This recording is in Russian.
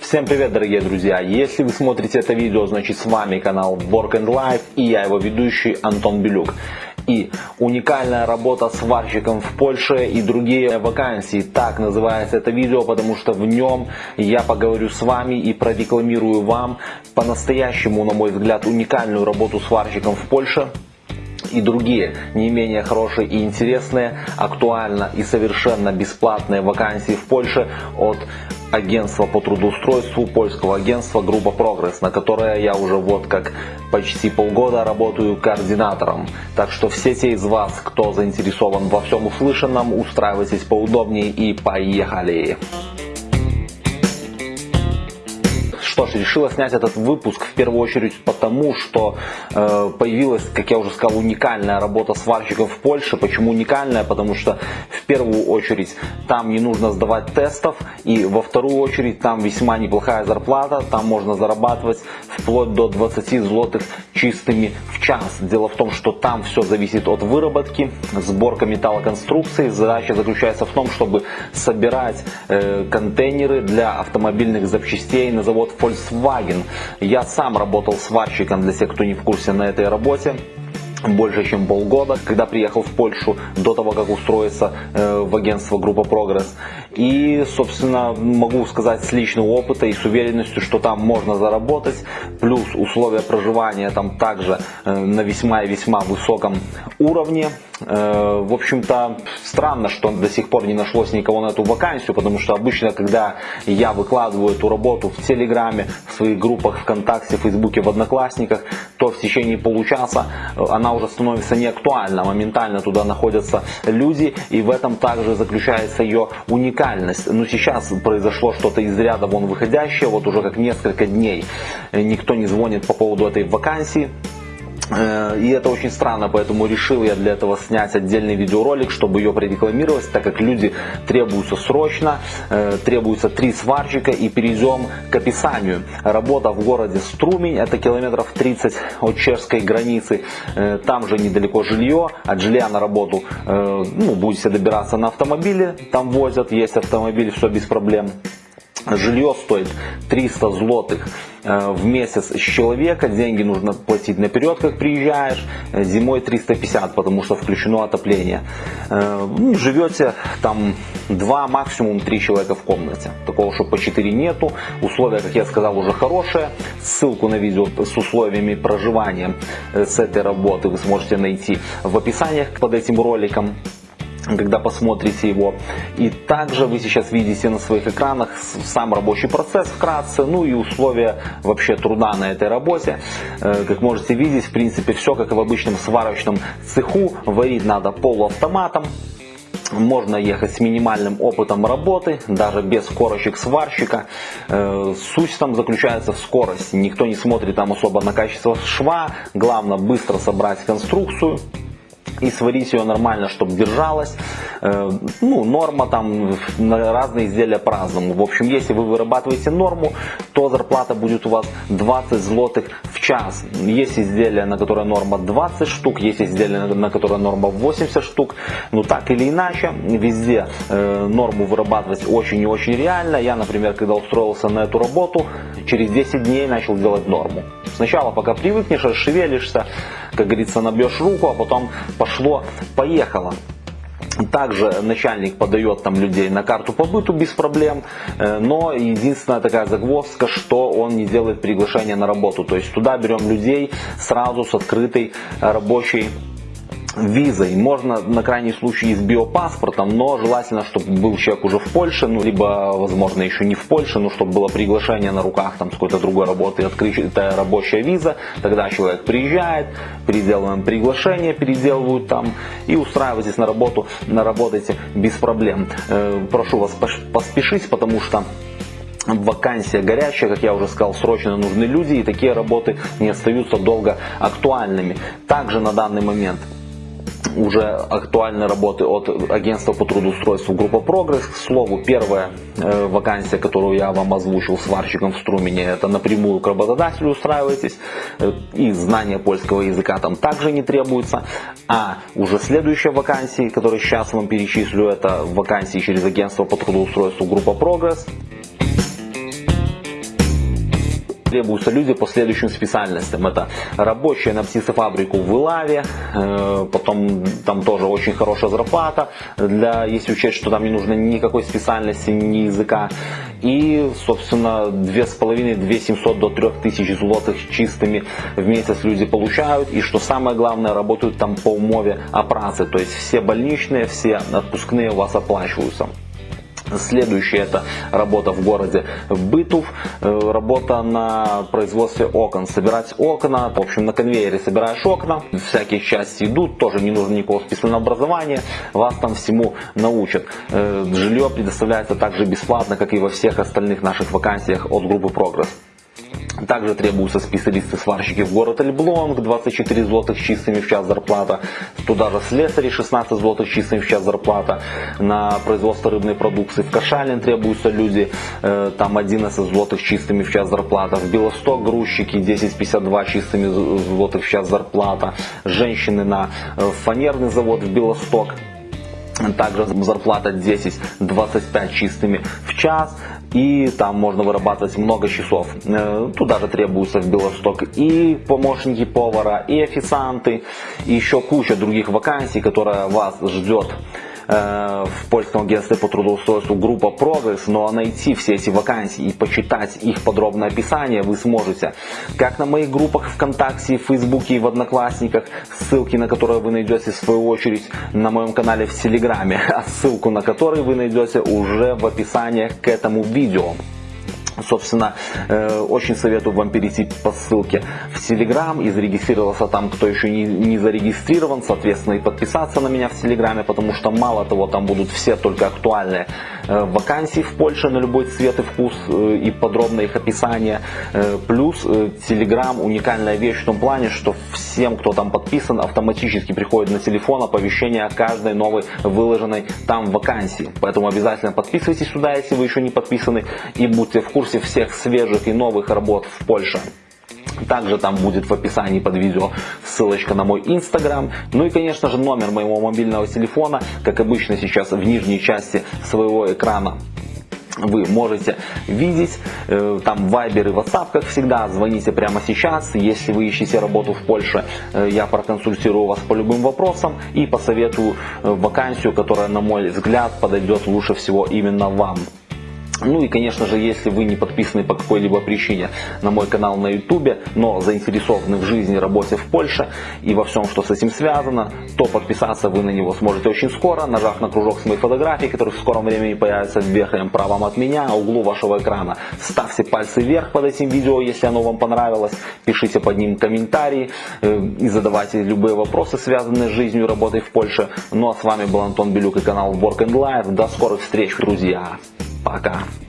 Всем привет, дорогие друзья! Если вы смотрите это видео, значит с вами канал Work and Life и я его ведущий Антон Белюк. И уникальная работа сварщиком в Польше и другие вакансии. Так называется это видео, потому что в нем я поговорю с вами и прорекламирую вам по-настоящему, на мой взгляд, уникальную работу сварщиком в Польше и другие не менее хорошие и интересные, актуально и совершенно бесплатные вакансии в Польше от агентства по трудоустройству, польского агентства Группа Прогресс, на которое я уже вот как почти полгода работаю координатором. Так что все те из вас, кто заинтересован во всем услышанном, устраивайтесь поудобнее и поехали! Что ж, решила снять этот выпуск в первую очередь потому, что э, появилась, как я уже сказал, уникальная работа сварщиков в Польше. Почему уникальная? Потому что в первую очередь там не нужно сдавать тестов, и во вторую очередь там весьма неплохая зарплата, там можно зарабатывать вплоть до 20 злотых чистыми в час. Дело в том, что там все зависит от выработки, сборка металлоконструкций. Задача заключается в том, чтобы собирать э, контейнеры для автомобильных запчастей на завод Volkswagen. Я сам работал сварщиком, для тех, кто не в курсе, на этой работе больше чем полгода, когда приехал в Польшу, до того, как устроиться э, в агентство Группа Прогресс. И, собственно, могу сказать с личного опыта и с уверенностью, что там можно заработать. Плюс условия проживания там также э, на весьма и весьма высоком уровне. Э, в общем-то, странно, что до сих пор не нашлось никого на эту вакансию, потому что обычно, когда я выкладываю эту работу в Телеграме, в своих группах ВКонтакте, в Фейсбуке, в Одноклассниках, то в течение получаса э, она уже становится не актуальна. Моментально туда находятся люди, и в этом также заключается ее уникальность. Но сейчас произошло что-то из ряда вон выходящее, вот уже как несколько дней никто не звонит по поводу этой вакансии. Э, и это очень странно, поэтому решил я для этого снять отдельный видеоролик, чтобы ее прорекламировать, так как люди требуются срочно, э, требуется три сварщика и перейдем к описанию. Работа в городе Струмень, это километров 30 от чешской границы, э, там же недалеко жилье, от жилья на работу ну, будете добираться на автомобиле, там возят, есть автомобиль, все без проблем. Жилье стоит 300 злотых э, в месяц с человека, деньги нужно платить наперед, как приезжаешь, э, зимой 350, потому что включено отопление. Э, ну, живете там 2, максимум 3 человека в комнате, такого, что по 4 нету, условия, как я сказал, уже хорошие, ссылку на видео с условиями проживания с этой работы вы сможете найти в описаниях под этим роликом когда посмотрите его. И также вы сейчас видите на своих экранах сам рабочий процесс вкратце, ну и условия вообще труда на этой работе. Э, как можете видеть, в принципе, все как и в обычном сварочном цеху. Варить надо полуавтоматом. Можно ехать с минимальным опытом работы, даже без корочек сварщика. Э, суть там заключается в скорости. Никто не смотрит там особо на качество шва. Главное быстро собрать конструкцию и сварить ее нормально, чтобы держалась. Э, ну, норма там разные изделия по-разному. В общем, если вы вырабатываете норму, то зарплата будет у вас 20 злотых в час. Есть изделия, на которое норма 20 штук, есть изделия, на которое норма 80 штук. Но так или иначе, везде э, норму вырабатывать очень и очень реально. Я, например, когда устроился на эту работу, через 10 дней начал делать норму. Сначала, пока привыкнешь, расшевелишься, как говорится, набьешь руку, а потом пошло-поехало. Также начальник подает там людей на карту по быту без проблем, э, но единственная такая загвоздка, что он не делает приглашение на работу. То есть туда берем людей сразу с открытой рабочей визой. Можно на крайний случай и с биопаспортом, но желательно, чтобы был человек уже в Польше, ну, либо, возможно, еще не в Польше, но чтобы было приглашение на руках там с какой-то другой работы, открытая рабочая виза. Тогда человек приезжает, переделываем приглашение, переделывают там и устраивайтесь на работу, наработайте без проблем. Э, прошу вас поспешить, потому что вакансия горячая, как я уже сказал, срочно нужны люди, и такие работы не остаются долго актуальными. Также на данный момент уже актуальны работы от агентства по трудоустройству Группа Прогресс. К слову, первая э, вакансия, которую я вам озвучил сварщиком в Струмене, это напрямую к работодателю устраиваетесь. Э, и знание польского языка там также не требуется. А уже следующая вакансия, которую сейчас вам перечислю, это вакансии через агентство по трудоустройству Группа Прогресс требуются люди по следующим специальностям. Это рабочие на птицефабрику в Илаве, э, потом там тоже очень хорошая зарплата, для, если учесть, что там не нужно никакой специальности, ни языка. И, собственно, 2500-2700 до 3000 злотых чистыми в месяц люди получают. И что самое главное, работают там по умове о праце. То есть все больничные, все отпускные у вас оплачиваются. Следующая это работа в городе Бытов, э, работа на производстве окон. Собирать окна, в общем на конвейере собираешь окна, всякие части идут, тоже не нужно никакого специального образования, вас там всему научат. Э, жилье предоставляется также бесплатно, как и во всех остальных наших вакансиях от группы Прогресс. Также требуются специалисты-сварщики в город Эльблонг, 24 злотых чистыми в час зарплата. Туда же слесари, 16 злотых чистыми в час зарплата. На производство рыбной продукции в Кашалин требуются люди, э, там 11 злотых чистыми в час зарплата. В Белосток грузчики, 10,52 чистыми злотых в час зарплата. Женщины на э, фанерный завод в Белосток также зарплата 10-25 чистыми в час. И там можно вырабатывать много часов. Э, туда же требуются в Белосток и помощники повара, и официанты, и еще куча других вакансий, которая вас ждет в польском агентстве по трудоустройству группа Прогресс, но найти все эти вакансии и почитать их подробное описание вы сможете как на моих группах ВКонтакте, в Фейсбуке и в Одноклассниках, ссылки на которые вы найдете в свою очередь на моем канале в Телеграме, а ссылку на который вы найдете уже в описании к этому видео. Собственно, э, очень советую вам перейти по ссылке в Телеграм и зарегистрироваться там, кто еще не, не зарегистрирован, соответственно, и подписаться на меня в Телеграме, потому что мало того, там будут все только актуальные э, вакансии в Польше на любой цвет и вкус э, и подробное их описание. Плюс Телеграм уникальная вещь в том плане, что всем, кто там подписан, автоматически приходит на телефон оповещение о каждой новой выложенной там вакансии. Поэтому обязательно подписывайтесь сюда, если вы еще не подписаны, и будьте в курсе всех свежих и новых работ в Польше. Также там будет в описании под видео ссылочка на мой инстаграм. Ну и конечно же номер моего мобильного телефона, как обычно сейчас в нижней части своего экрана вы можете видеть. Э, там Viber и WhatsApp, как всегда. Звоните прямо сейчас. Если вы ищете работу в Польше, э, я проконсультирую вас по любым вопросам и посоветую э, вакансию, которая, на мой взгляд, подойдет лучше всего именно вам. Ну и, конечно же, если вы не подписаны по какой-либо причине на мой канал на YouTube, но заинтересованы в жизни, работе в Польше и во всем, что с этим связано, то подписаться вы на него сможете очень скоро, нажав на кружок с моей фотографией, который в скором времени появится верхнем правом от меня, а углу вашего экрана. Ставьте пальцы вверх под этим видео, если оно вам понравилось, пишите под ним комментарии э, и задавайте любые вопросы, связанные с жизнью и работой в Польше. Ну а с вами был Антон Белюк и канал Work and Life. До скорых встреч, друзья! Пока.